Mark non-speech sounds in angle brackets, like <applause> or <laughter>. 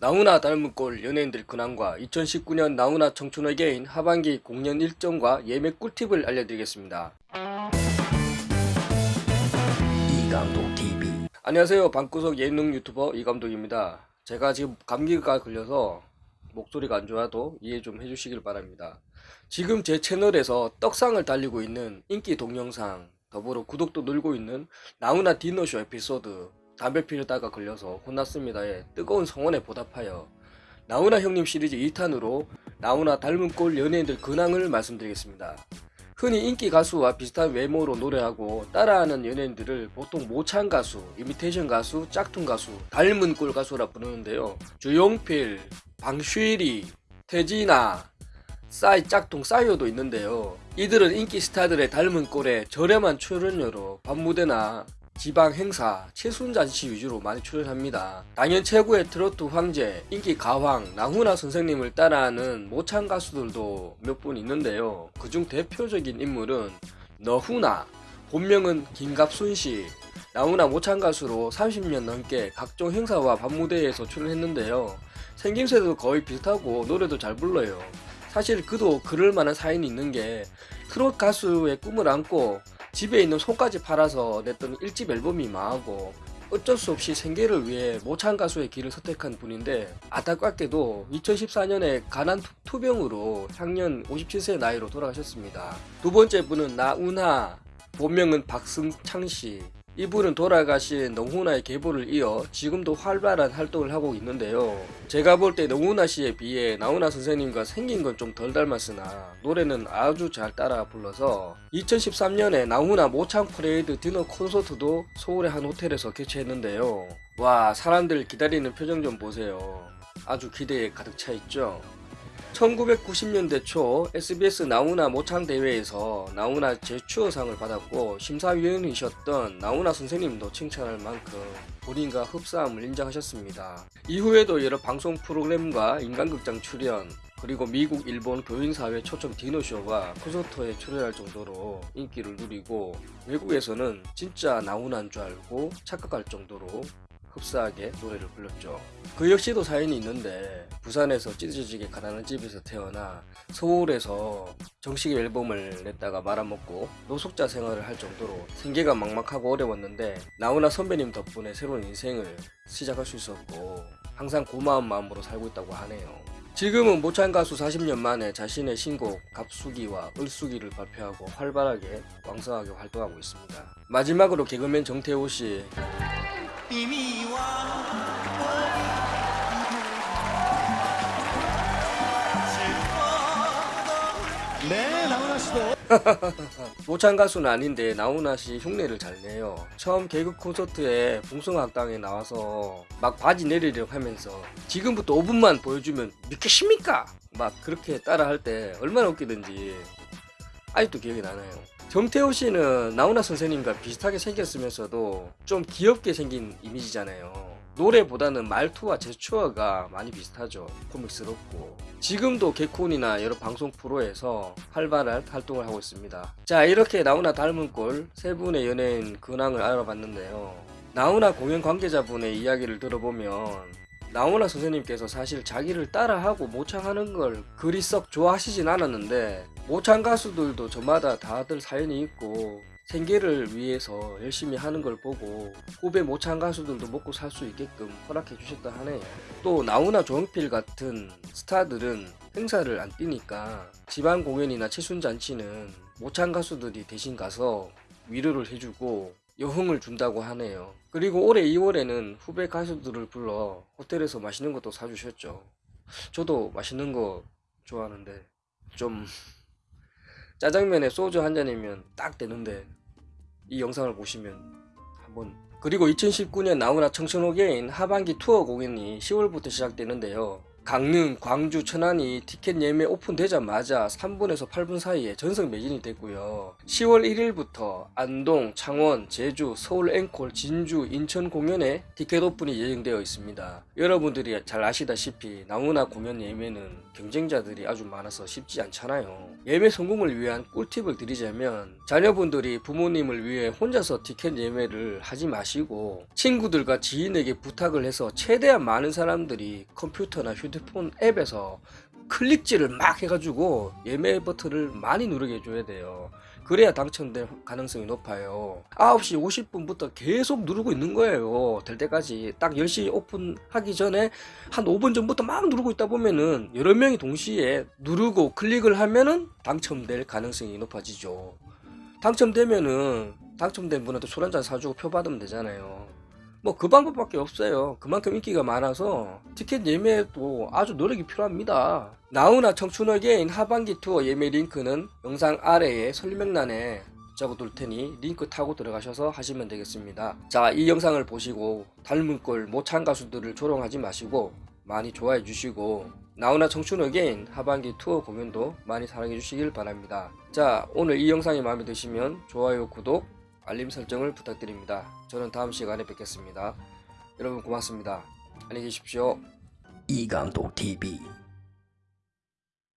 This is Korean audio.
나훈아 닮은 꼴 연예인들 근황과 2019년 나훈아 청춘의 개인 하반기 공연 일정과 예매 꿀팁을 알려드리겠습니다. 이감독TV 안녕하세요. 방구석 예능 유튜버 이감독입니다. 제가 지금 감기가 걸려서 목소리가 안 좋아도 이해 좀 해주시길 바랍니다. 지금 제 채널에서 떡상을 달리고 있는 인기 동영상 더불어 구독도 늘고 있는 나훈아 디너쇼 에피소드 담배 피우다가 걸려서 혼났습니다에 뜨거운 성원에 보답하여 나훈아 형님 시리즈 2탄으로 나훈아 닮은 꼴 연예인들 근황을 말씀드리겠습니다. 흔히 인기 가수와 비슷한 외모로 노래하고 따라하는 연예인들을 보통 모창 가수, 이미테이션 가수, 짝퉁 가수, 닮은 꼴 가수라 부르는데요. 주용필, 방쉬리, 태진아, 싸이 짝퉁 싸이오도 있는데요. 이들은 인기 스타들의 닮은 꼴에 저렴한 출연료로 밤무대나 지방 행사, 최순잔치 위주로 많이 출연합니다. 당연 최고의 트로트 황제, 인기 가왕, 나훈아 선생님을 따라하는 모창 가수들도 몇 분 있는데요. 그중 대표적인 인물은 너훈아, 본명은 김갑순씨, 나훈아 모창 가수로 30년 넘게 각종 행사와 밤무대에서 출연했는데요. 생김새도 거의 비슷하고 노래도 잘 불러요. 사실 그도 그럴 만한 사연이 있는 게 트롯 가수의 꿈을 안고 집에 있는 소까지 팔아서 냈던 1집 앨범이 망하고 어쩔 수 없이 생계를 위해 모창 가수의 길을 선택한 분인데 안타깝게도 2014년에 간암 투병으로 향년 57세 나이로 돌아가셨습니다. 두 번째 분은 나운하 본명은 박승창 씨 이분은 돌아가신 너훈아의 계보를 이어 지금도 활발한 활동을 하고 있는데요. 제가 볼 때 너훈아 씨에 비해 나훈아 선생님과 생긴 건 좀 덜 닮았으나 노래는 아주 잘 따라 불러서 2013년에 나훈아 모창 프레이드 디너 콘서트도 서울의 한 호텔에서 개최했는데요. 와 사람들 기다리는 표정 좀 보세요. 아주 기대에 가득 차 있죠. 1990년대 초 SBS 나훈아 모창 대회에서 나훈아 제추어상을 받았고 심사위원이셨던 나훈아 선생님도 칭찬할 만큼 본인과 흡사함을 인정하셨습니다. 이후에도 여러 방송 프로그램과 인간극장 출연 그리고 미국, 일본 교인사회 초청 디너쇼와 콘서트에 출연할 정도로 인기를 누리고 외국에서는 진짜 나훈아인 줄 알고 착각할 정도로 흡사하게 노래를 불렀죠. 그 역시도 사연이 있는데 부산에서 찢어지게 가난한 집에서 태어나 서울에서 정식 앨범을 냈다가 말아먹고 노숙자 생활을 할 정도로 생계가 막막하고 어려웠는데 나훈아 선배님 덕분에 새로운 인생을 시작할 수 있었고 항상 고마운 마음으로 살고 있다고 하네요. 지금은 모창 가수 40년 만에 자신의 신곡 갑수기와 을수기를 발표하고 활발하게 왕성하게 활동하고 있습니다. 마지막으로 개그맨 정태호 씨 네, 나훈아 씨도. 모창 <laughs> 가수는 아닌데 나훈아 씨 흉내를 잘 내요. 처음 개그 콘서트에 봉성학당에 나와서 막 바지 내리려고 하면서 지금부터 5분만 보여주면 믿겠습니까? 막 그렇게 따라 할 때 얼마나 웃기든지 아직도 기억이 나나요. 정태호 씨는 나훈아 선생님과 비슷하게 생겼으면서도 좀 귀엽게 생긴 이미지잖아요. 노래보다는 말투와 제스처가 많이 비슷하죠. 코믹스럽고. 지금도 개콘이나 여러 방송 프로에서 활발한 활동을 하고 있습니다. 자, 이렇게 나훈아 닮은 꼴 세 분의 연예인 근황을 알아봤는데요. 나훈아 공연 관계자분의 이야기를 들어보면 나훈아 선생님께서 사실 자기를 따라하고 모창하는 걸 그리 썩 좋아하시진 않았는데 모창 가수들도 저마다 다들 사연이 있고 생계를 위해서 열심히 하는 걸 보고 후배 모창 가수들도 먹고 살 수 있게끔 허락해 주셨다 하네요. 또 나훈아 조용필 같은 스타들은 행사를 안 뛰니까 지방 공연이나 최순잔치는 모창 가수들이 대신 가서 위로를 해주고 여흥을 준다고 하네요. 그리고 올해 2월에는 후배 가수들을 불러 호텔에서 맛있는 것도 사주셨죠. 저도 맛있는 거 좋아하는데 좀 짜장면에 소주 한 잔이면 딱 되는데 이 영상을 보시면 한번 그리고 2019년 나훈아 청춘호게인 하반기 투어 공연이 10월부터 시작되는데요. 강릉, 광주, 천안이 티켓 예매 오픈되자마자 3분에서 8분 사이에 전석 매진이 됐고요. 10월 1일부터 안동, 창원, 제주, 서울 앵콜, 진주, 인천 공연에 티켓 오픈이 예정되어 있습니다. 여러분들이 잘 아시다시피 나무나 공연 예매는 경쟁자들이 아주 많아서 쉽지 않잖아요. 예매 성공을 위한 꿀팁을 드리자면 자녀분들이 부모님을 위해 혼자서 티켓 예매를 하지 마시고 친구들과 지인에게 부탁을 해서 최대한 많은 사람들이 컴퓨터나 휴대폰 앱에서 클릭질을 막 해가지고 예매 버튼을 많이 누르게 해줘야 돼요. 그래야 당첨될 가능성이 높아요. 9시 50분부터 계속 누르고 있는 거예요. 될 때까지. 딱 10시 오픈하기 전에 한 5분 전부터 막 누르고 있다 보면은 여러 명이 동시에 누르고 클릭을 하면은 당첨될 가능성이 높아지죠. 당첨되면은 당첨된 분한테 술 한잔 사주고 표 받으면 되잖아요. 뭐 그 방법밖에 없어요. 그만큼 인기가 많아서 티켓 예매도 아주 노력이 필요합니다. 나우나 청춘어게인 하반기 투어 예매 링크는 영상 아래에 설명란에 적어둘 테니 링크 타고 들어가셔서 하시면 되겠습니다. 자, 이 영상을 보시고 닮은 꼴 못한 가수들을 조롱하지 마시고 많이 좋아해 주시고 나훈아 청춘 again 하반기 투어 공연도 많이 사랑해 주시길 바랍니다. 자, 오늘 이 영상이 마음에 드시면 좋아요, 구독, 알림 설정을 부탁드립니다. 저는 다음 시간에 뵙겠습니다. 여러분 고맙습니다. 안녕히 계십시오. 이강도 TV